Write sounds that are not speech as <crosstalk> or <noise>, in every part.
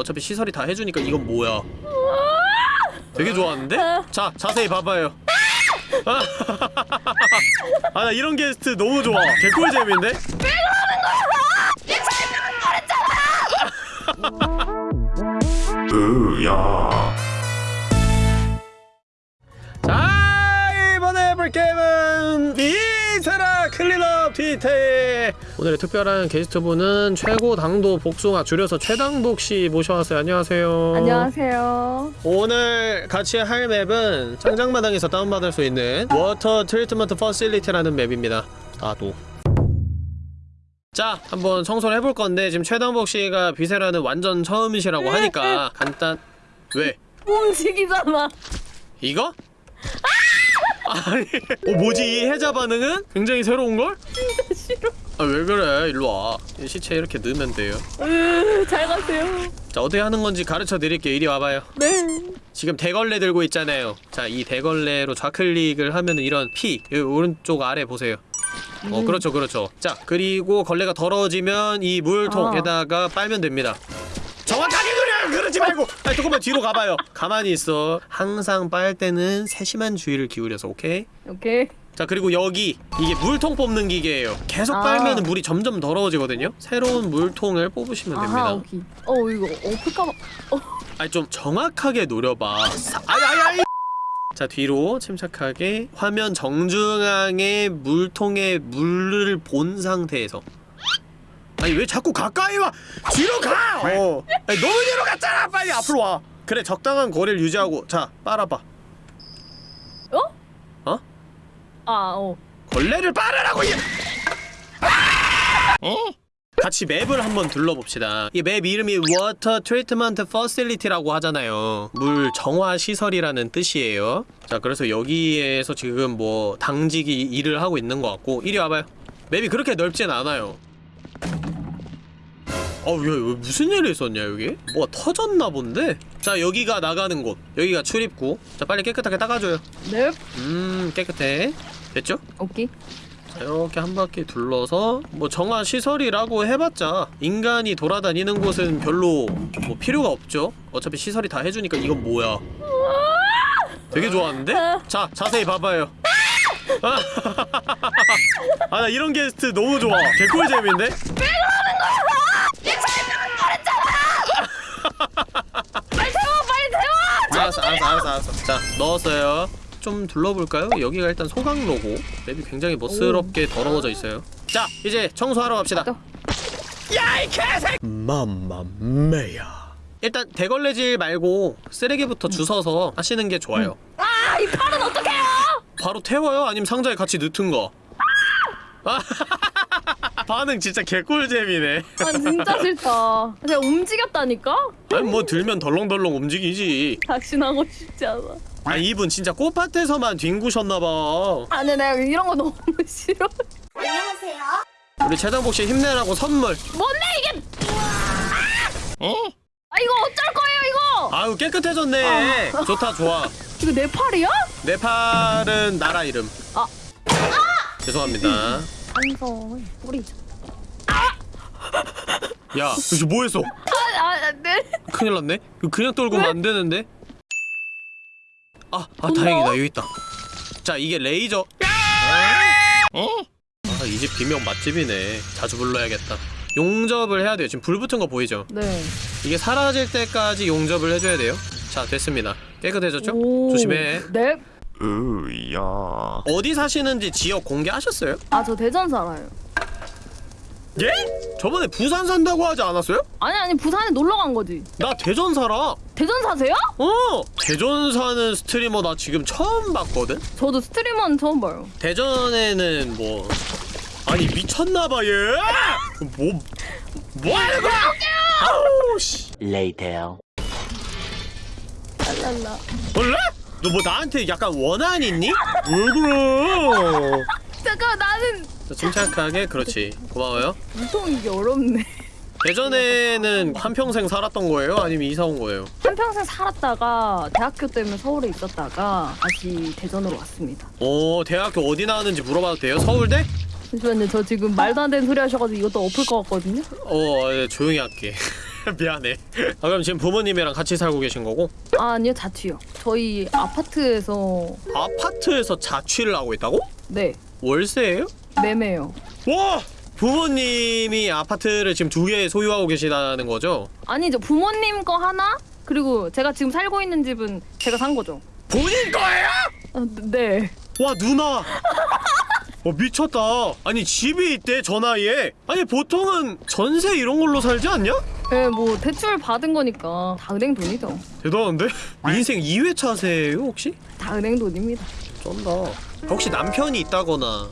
어차피 시설이 다 해주니까 이건 뭐야? 되게 좋아하는데? 자 자세히 봐봐요. <laughs> 아. 나 이런 게스트 너무 좋아. 개꿀잼인데? 으야. 자 이번에 해볼 게임은 Viscera Cleanup Detail 오늘의 특별한 게스트분은 최고 당도 복숭아 줄여서 최당복 씨 모셔왔어요 안녕하세요 안녕하세요. 오늘 같이 할 맵은 창작마당에서 다운받을 수 있는 Water Treatment Facility라는 맵입니다 나도 자 한번 청소를 해볼 건데 지금 최당복 씨가 Viscera는 완전 처음이시라고 하니까 간단 왜? 움직이잖아. 이거? 아 니. 어 뭐지? 이 해자 반응은? 굉장히 새로운걸? 진짜 싫어. 아 왜 그래? 일로와. 이 시체 이렇게 넣으면 돼요. 으, 잘 가세요. 자 어떻게 하는 건지 가르쳐 드릴게요. 이리 와봐요. 네. 지금 대걸레 들고 있잖아요. 자 이 대걸레로 좌클릭을 하면은 이런 P 여기 오른쪽 아래 보세요. 어 그렇죠 그렇죠. 자 그리고 걸레가 더러워지면 이 물통에다가 빨면 됩니다. 정확하게 그려요 그러지 말고 아니 조금만 뒤로 가봐요 가만히 있어 항상 빨 때는 세심한 주의를 기울여서 오케이? 오케이. 자 그리고 여기 이게 물통 뽑는 기계예요 계속 아. 빨면은 물이 점점 더러워지거든요 새로운 물통을 뽑으시면 됩니다 아하, 오케이. 어, 이거 엎을까봐. 어, 아니 좀 정확하게 노려봐 사... 아이 아이 아이 자 뒤로 침착하게 화면 정중앙에 물통에 물을 본 상태에서 아니 왜 자꾸 가까이 와? 뒤로 가! 어. 아니, 너무 뒤로 갔잖아! 빨리 앞으로 와. 그래 적당한 거리를 유지하고. 자 빨아봐. 어? 어? 아, 어. 걸레를 빨으라고 얘 같이 맵을 한번 둘러봅시다. 이 맵 이름이 Water Treatment Facility라고 하잖아요. 물 정화 시설이라는 뜻이에요. 자 그래서 여기에서 지금 뭐 당직이 일을 하고 있는 것 같고 이리 와봐요. 맵이 그렇게 넓진 않아요 어우 야, 이거 무슨 일이 있었냐 여기? 뭐가 터졌나 본데? 자 여기가 나가는 곳 여기가 출입구 자 빨리 깨끗하게 닦아줘요 네. 음 깨끗해 됐죠? 오케이. 자, 이렇게 한 바퀴 둘러서 뭐 정화 시설이라고 해봤자 인간이 돌아다니는 곳은 별로 뭐 필요가 없죠. 어차피 시설이 다 해주니까 이건 뭐야? 되게 좋아하는데? 자 자세히 봐봐요. 아 <laughs> 나 이런 게스트 너무 좋아. 개꿀잼인데? 빨리 알았어 알았어 알았어 알았어. 자 넣었어요. 좀 둘러볼까요? 여기가 일단 소각로고 맵이 굉장히 멋스럽게 더러워져 있어요. 자 이제 청소하러 갑시다. 또. 야이 개새! 맘마메야. 일단 대걸레질 말고 쓰레기부터 주워서 하시는 게 좋아요. 아, 이 팔은 어떡해요? 바로 태워요? 아니면 상자에 같이 넣든가. 아, <laughs> 반응 진짜 개꿀잼이네. 아, 진짜 싫다. 제가 움직였다니까? 아니 뭐 들면 덜렁덜렁 움직이지. 작신하고 싶지 않아. 아 이분 진짜 꽃밭에서만 딩구셨나봐. 아니, 내가 이런 거 너무 싫어. 우리 최당복 씨 힘내라고 선물. 뭔데, 이게! 어? 아, 이거 어쩔 거예요, 이거! 아유 깨끗해졌네. 좋다 좋아. 이거 내 팔이야? 내 팔은 나라 이름. 아. 죄송합니다. 완성. 뿌리. 야, 이거 뭐했어? 아, 아, 네. 큰일 났네. 그냥 떨구면 안 되는데. 아, 아돈 다행이다. 여기 있다. 자, 이게 레이저. 어? 아, 이 집 비명 맛집이네. 자주 불러야겠다. 용접을 해야 돼요. 지금 불 붙은 거 보이죠? 네. 이게 사라질 때까지 용접을 해줘야 돼요. 자, 됐습니다. 깨끗해졌죠? 오. 조심해. 네. 으야 어디 사시는지 지역 공개하셨어요? 아, 저 대전 살아요. 예? 저번에 부산 산다고 하지 않았어요? 아니, 아니, 부산에 놀러 간 거지. 나 대전 살아. 대전 사세요? 어! 대전 사는 스트리머 나 지금 처음 봤거든? 저도 스트리머는 처음 봐요. 대전에는 뭐 아니 미쳤나봐 얘. 뭐 뭐 하는 거야? 아우 씨. Later. 랄랄라. 너 뭐 나한테 약간 원한 있니? 왜 그래? 잠깐, 나는 자, 침착하게 그렇지. 고마워요. 이게 어렵네. 대전에는 한 평생 살았던 거예요? 아니면 이사 온 거예요? 한평생 살았다가 대학교 때문에 서울에 있었다가 다시 대전으로 왔습니다. 오 대학교 어디 나왔는지 물어봐도 돼요? 서울대? 잠시만요, 저 지금 말도 안 되는 소리 하셔가지고 이것도 엎을 것 같거든요? 어 네, 조용히 할게. <laughs> <laughs> 미안해. 아 그럼 지금 부모님이랑 같이 살고 계신 거고? 아, 아니요 자취요. 저희 아파트에서 아파트에서 자취를 하고 있다고? 네 월세예요? 매매요. 와! 부모님이 아파트를 지금 두 개 소유하고 계시다는 거죠? 아니죠 부모님 거 하나 그리고 제가 지금 살고 있는 집은 제가 산 거죠. 본인 거예요? 아, 네. 와 누나 어 미쳤다 아니 집이 있대 저 나이에 아니 보통은 전세 이런 걸로 살지 않냐? 네, 뭐 대출 받은 거니까 다 은행 돈이죠. 대단한데? 인생 2회차세예요 혹시? 다 은행 돈입니다. 쩐다 혹시 남편이 있다거나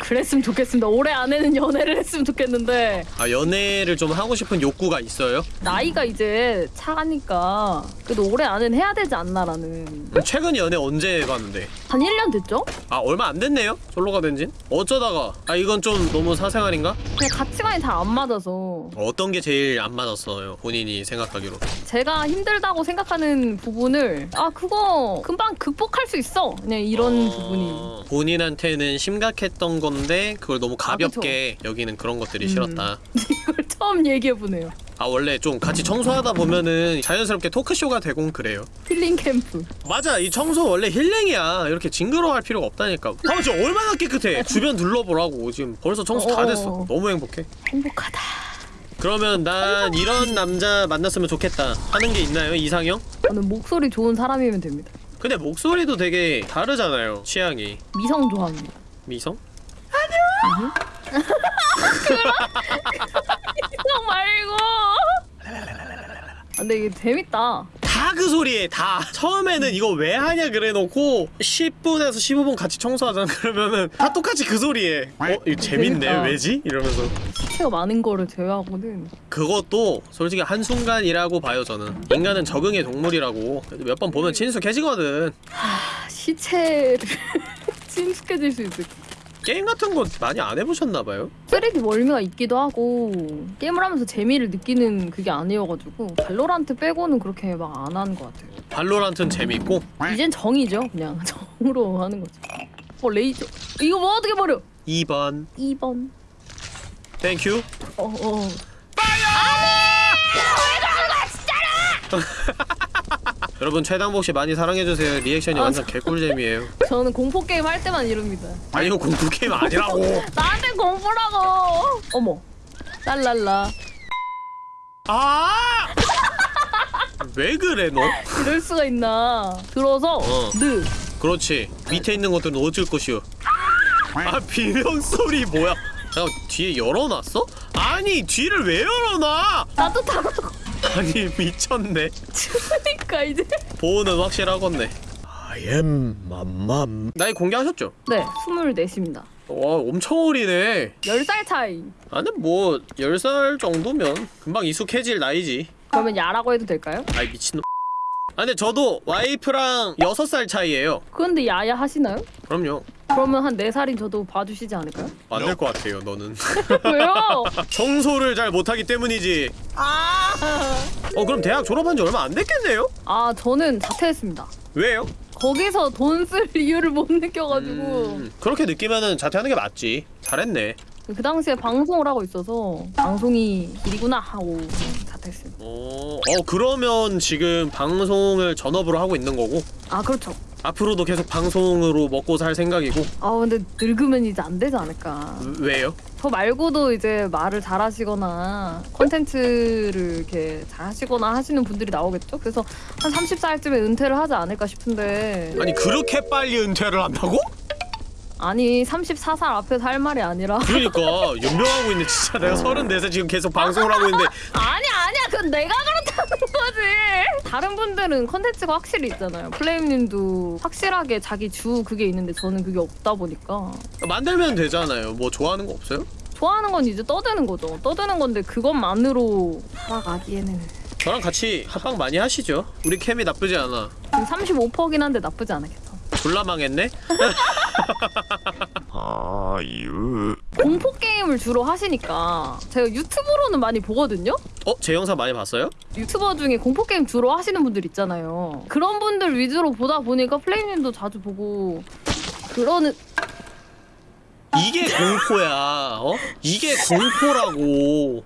그랬으면 좋겠습니다. 올해 안에는 <laughs> 연애를 했으면 좋겠는데 아 연애를 좀 하고 싶은 욕구가 있어요? 나이가 이제 차가니까 그래도 올해 안에는 해야 되지 않나라는 최근 연애 언제 해봤는데? 한 1년 됐죠? 아 얼마 안 됐네요? 솔로가 된진? 어쩌다가 아 이건 좀 너무 사생활인가? 그냥 가치관이 잘안 맞아서 어떤 게 제일 안 맞았어요 본인이 생각하기로 제가 힘들다고 생각하는 부분을 아 그거 금방 극복할 수 있어 그냥 이런 어, 부분이 본인한테는 심각했던 건데 그걸 너무 가볍게 여기는 그런 것들이 음. 싫었다. <laughs> 이걸 처음 얘기해보네요. 아 원래 좀 같이 청소하다 보면은 자연스럽게 토크쇼가 되곤 그래요. 힐링 캠프. 맞아 이 청소 원래 힐링이야. 이렇게 징그러워할 필요가 없다니까. 봐봐 지금 얼마나 깨끗해. <laughs> 주변 둘러보라고. 지금 벌써 청소 다 됐어 어어. 너무 행복해. 행복하다. 그러면 난 이런 남자 만났으면 좋겠다. 하는 게 있나요 이상형? 저는 목소리 좋은 사람이면 됩니다. 근데 목소리도 되게 다르잖아요 취향이. 미성 좋아합니다. 미성? 미성 <laughs> 말고. 아, 근데 이게 재밌다. 다 그 소리에 다 처음에는 이거 왜 하냐 그래놓고 10분에서 15분 같이 청소하잖아. <laughs> 그러면은 다 똑같이 그 소리에. 어? 이거 재밌네 재밌다. 왜지? 이러면서. 시체가 많은 거를 제외하고는 그것도 솔직히 한순간이라고 봐요 저는. 인간은 적응의 동물이라고. 몇 번 보면 친숙해지거든. 아, 시체를 <laughs> 친숙해질 수 있을 게임 같은 거 많이 안 해보셨나봐요? 3D 멀미가 있기도 하고 게임을 하면서 재미를 느끼는 그게 아니어가지고 발로란트 빼고는 그렇게 막 안 하는 것 같아요. 발로란트는 재밌고? 이젠 정이죠 그냥. <laughs> 정으로 하는 거죠. 어 레이저. 이거 뭐 어떻게 버려? 2번. 2번. Thank you 어어 여러분 최당복 씨 많이 사랑해주세요. 리액션이 아, 완전 개꿀잼이에요. 저는 공포 게임 할 때만 이럽니다. 아니 이거 공포 게임 아니라고. <laughs> 나한테 공포라고! 어머. 랄랄라. 아! 왜 그래 너? 이럴 수가 있나. 들어서 어. 느. 그렇지. 밑에 있는 것들은 어쩔 것이오. 아 비명 소리 뭐야? 잠깐 뒤에 열어놨어? 아니 뒤를 왜 열어놔? 나도 타고 아니 미쳤네. 추우니까 이제. 보호는 확실하겠네. I am 맘맘. 나이 공개하셨죠? 네 24입니다. 와 엄청 어리네. 10살 차이. 나는 뭐 10살 정도면 금방 익숙해질 나이지. 그러면 야라고 해도 될까요? 아이 미친놈. 아 근데 저도 와이프랑 6살 차이에요. 그런데 야야 하시나요? 그럼요. 그러면 한 4살인 저도 봐주시지 않을까요? 안 될 것 같아요 너는. <laughs> 왜요? 청소를 잘 못하기 때문이지. 아, 어 그럼 대학 졸업한 지 얼마 안 됐겠네요? 아 저는 자퇴했습니다. 왜요? 거기서 돈 쓸 <laughs> 이유를 못 느껴가지고. 음, 그렇게 느끼면은 자퇴하는 게 맞지. 잘했네. 그 당시에 방송을 하고 있어서 방송이 일이구나 하고 자퇴했습니다. 어, 어 그러면 지금 방송을 전업으로 하고 있는 거고? 아 그렇죠 앞으로도 계속 방송으로 먹고 살 생각이고. 아 근데 늙으면 이제 안 되지 않을까. 왜요? 저 말고도 이제 말을 잘하시거나 콘텐츠를 이렇게 잘하시거나 하시는 분들이 나오겠죠? 그래서 한 30살쯤에 은퇴를 하지 않을까 싶은데. 아니 그렇게 빨리 은퇴를 한다고? 아니 34살 앞에서 할 말이 아니라. 그러니까 연명하고 있네. 진짜 내가 34세 지금 계속 방송을 하고 있는데. <laughs> 아니 아니야. 그건 내가 그렇다는 거지 다른 분들은 컨텐츠가 확실히 있잖아요. 플레임님도 확실하게 자기 주 그게 있는데 저는 그게 없다 보니까. 만들면 되잖아요. 뭐 좋아하는 거 없어요? 좋아하는 건 이제 떠드는 거죠. 떠드는 건데 그것만으로 살아가기에는. 저랑 같이 합방 많이 하시죠? 우리 캠이 나쁘지 않아. 지금 35%긴 한데 나쁘지 않겠죠 졸라 망했네? <laughs> <laughs> 아유 공포 게임을 주로 하시니까 제가 유튜브로는 많이 보거든요. 어? 제 영상 많이 봤어요? 유튜버 중에 공포 게임 주로 하시는 분들 있잖아요. 그런 분들 위주로 보다 보니까 플레이님도 자주 보고 그러는 이게 공포야 어? 이게 공포라고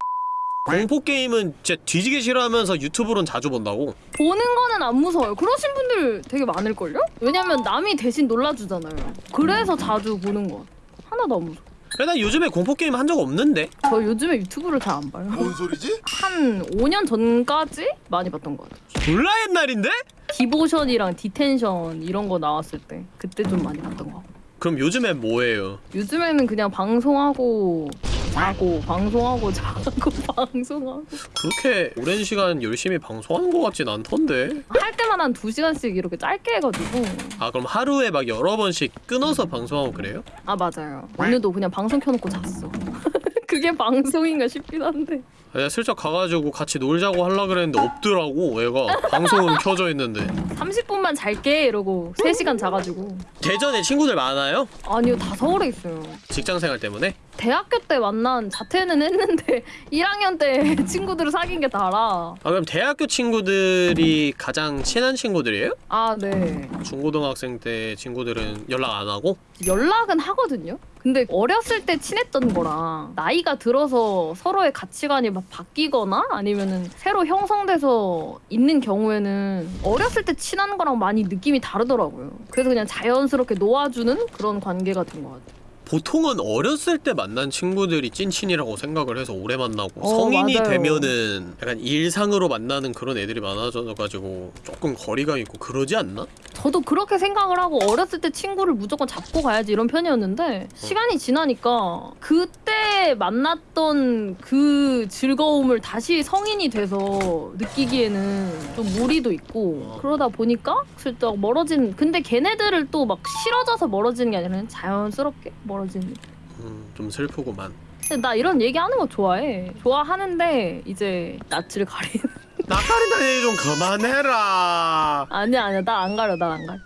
공포 게임은 진짜 뒤지게 싫어하면서 유튜브로는 자주 본다고. 보는 거는 안 무서워요. 그러신 분들 되게 많을걸요? 왜냐면 남이 대신 놀라주잖아요. 그래서 자주 보는 거. 하나도 안 무서워. 근데 나 요즘에 공포 게임 한 적 없는데. 저 요즘에 유튜브를 잘 안 봐요. 뭔 소리지? <laughs> 한 5년 전까지 많이 봤던 것 같아요. 졸라 옛날인데? Devotion이랑 Detention 이런 거 나왔을 때 그때 좀 많이 봤던 것 같고. 그럼 요즘엔 뭐예요? 요즘에는 그냥 방송하고 자고 방송하고 <laughs> 자고 방송하고 그렇게 오랜 시간 열심히 방송하는 것 같진 않던데. 할 때만 한 2시간씩 이렇게 짧게 해가지고 아 그럼 하루에 막 여러 번씩 끊어서 방송하고 그래요? 아 맞아요 오늘도 그냥 방송 켜놓고 잤어 <laughs> 그게 방송인가 싶긴 한데 내가 슬쩍 가가지고 같이 놀자고 하려 그랬는데 없더라고 애가 방송은 켜져 있는데 30분만 잘게 이러고 3시간 자가지고 대전에 친구들 많아요? 아니요 다 서울에 있어요 직장생활 때문에? 대학교 때 만난 자퇴는 했는데 <laughs> 1학년 때 친구들을 사귄 게 다라 아 그럼 대학교 친구들이 가장 친한 친구들이에요? 아네 중고등학생 때 친구들은 연락 안 하고? 연락은 하거든요. 근데 어렸을 때 친했던 거랑 나이가 들어서 서로의 가치관이 막 바뀌거나 아니면은 새로 형성돼서 있는 경우에는 어렸을 때 친한 거랑 많이 느낌이 다르더라고요. 그래서 그냥 자연스럽게 놓아주는 그런 관계가 된 것 같아요. 보통은 어렸을 때 만난 친구들이 찐친이라고 생각을 해서 오래 만나고 어, 성인이 맞아요. 되면은 약간 일상으로 만나는 그런 애들이 많아져가지고 조금 거리가 있고 그러지 않나? 저도 그렇게 생각을 하고 어렸을 때 친구를 무조건 잡고 가야지 이런 편이었는데 시간이 지나니까 그때 만났던 그 즐거움을 다시 성인이 돼서 느끼기에는 좀 무리도 있고 그러다 보니까 슬쩍 멀어진 근데 걔네들을 또 막 싫어져서 멀어지는 게 아니라 자연스럽게 멀어 지는 음, 좀 슬프구만. 근데 나 이런 얘기하는 거 좋아해. 좋아하는데 이제 낯을 가리는. <laughs> 낯가린다는 얘기 좀 그만해라. 아니야 아니야. 나 안 가려 나 안 가려.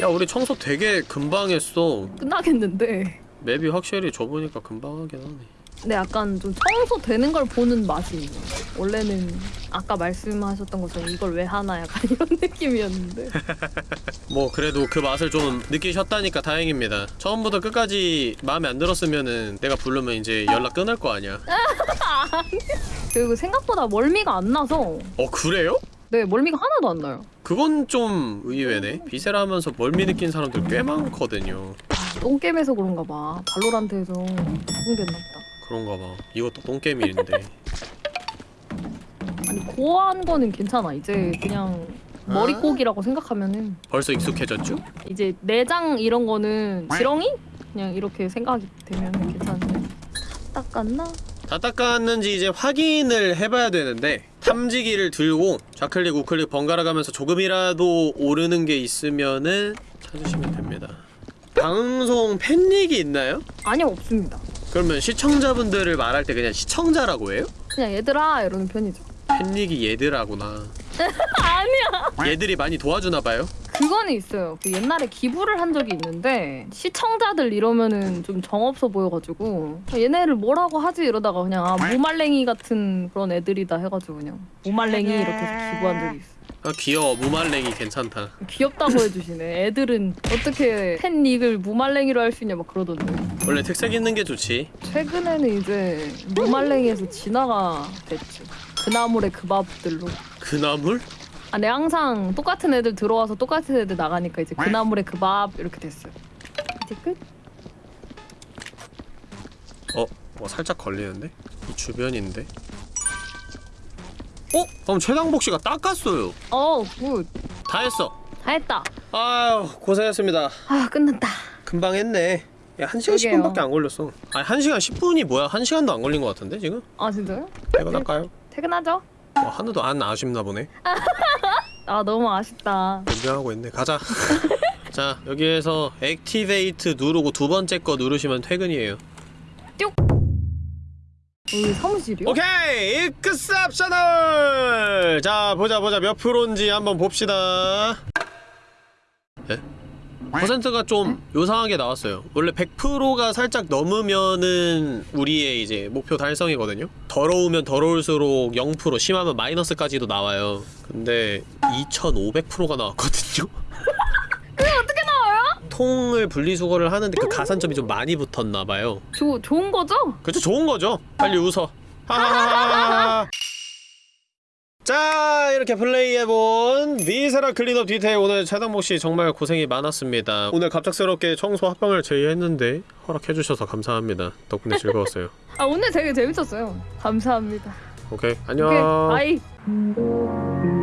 야 우리 청소 되게 금방 했어. 끝나겠는데. 맵이 확실히 좁으니까 금방 하긴 하네 근데 약간 좀 청소되는 걸 보는 맛이. 원래는 아까 말씀하셨던 것처럼 이걸 왜 하나 약간 <laughs> 이런 느낌이었는데 <laughs> 뭐 그래도 그 맛을 좀 느끼셨다니까 다행입니다 처음부터 끝까지 마음에 안 들었으면은 내가 부르면 이제 연락 끊을 거 아니야 <laughs> 그리고 생각보다 멀미가 안 나서 어 그래요? 네 멀미가 하나도 안 나요. 그건 좀 의외네 비세라 하면서 멀미 느낀 사람들 꽤 많거든요 아, 똥겜에서 그런가 봐. 발로란트에서 적응됐나 보다. 그런가 봐 이것도 똥게임인데 아니 고어한 거는 괜찮아. 이제 그냥 머리꼬기라고 생각하면은 벌써 익숙해졌죠? 이제 내장 이런 거는 지렁이? 그냥 이렇게 생각이 되면 괜찮은데 닦았나? 다 닦았는지 이제 확인을 해봐야 되는데 탐지기를 들고 좌클릭 우클릭 번갈아 가면서 조금이라도 오르는 게 있으면은 찾으시면 됩니다 방송 팬닉이 있나요? 아니요 없습니다. 그러면 시청자분들을 말할 때 그냥 시청자라고 해요? 그냥 얘들아 이러는 편이죠. 팬닉이 얘들하구나 <laughs> 아니야. 얘들이 많이 도와주나봐요? 그거는 있어요. 그 옛날에 기부를 한 적이 있는데 시청자들 이러면은 좀 정없어 보여가지고 얘네를 뭐라고 하지 이러다가 그냥 아, 무말랭이 같은 그런 애들이다 해가지고 그냥 무말랭이 이렇게 해서 기부한 적이 있어. 아 귀여워 무말랭이 괜찮다 귀엽다고 해주시네. 애들은 어떻게 팬닉을 무말랭이로 할 수 있냐 막 그러던데. 원래 특색 있는 게 좋지 최근에는 이제 무말랭이에서 진화가 됐지. 그나물의 그 밥들로. 그나물? 아, 네 항상 똑같은 애들 들어와서 똑같은 애들 나가니까 이제 그나물의 그밥 이렇게 됐어요. 이제 끝. 어? 뭐 살짝 걸리는데? 이 주변인데? 어? 그럼 최당복 씨가 닦았어요 어, good. 다 했어 다 했다. 아유 고생했습니다 아, 끝났다. 금방 했네 야 1시간 그러게요. 10분밖에 안 걸렸어 아니 1시간 10분이 뭐야 1시간도 안 걸린 것 같은데 지금? 아, 진짜요? 퇴근할까요? 퇴근하죠? 뭐 하나도 안 아쉽나 보네 <laughs> 아, 너무 아쉽다. 염병하고 있네 가자 <laughs> 자 여기에서 activate 누르고 두 번째 거 누르시면 퇴근이에요 사무실이요? 오케이 exceptional 자 보자 보자 몇 프로인지 한번 봅시다 예? 퍼센트가 좀 요상하게 나왔어요 원래 100%가 살짝 넘으면은 우리의 이제 목표 달성이거든요 더러우면 더러울수록 0% 심하면 마이너스까지도 나와요 근데 2500%가 나왔거든요? 통을 분리수거를 하는데 그 가산점이 좀 많이 붙었나봐요. 조, 좋은 거죠? 그쵸 좋은 거죠. 빨리 웃어. 하하하하. 자 이렇게 플레이해본 Viscera Cleanup Detail. 오늘 최당복씨 정말 고생이 많았습니다. 오늘 갑작스럽게 청소 합방을 제의했는데 허락해주셔서 감사합니다. 덕분에 즐거웠어요. <laughs> 아 오늘 되게 재밌었어요. 감사합니다. 오케이. 안녕. 오케이. Bye.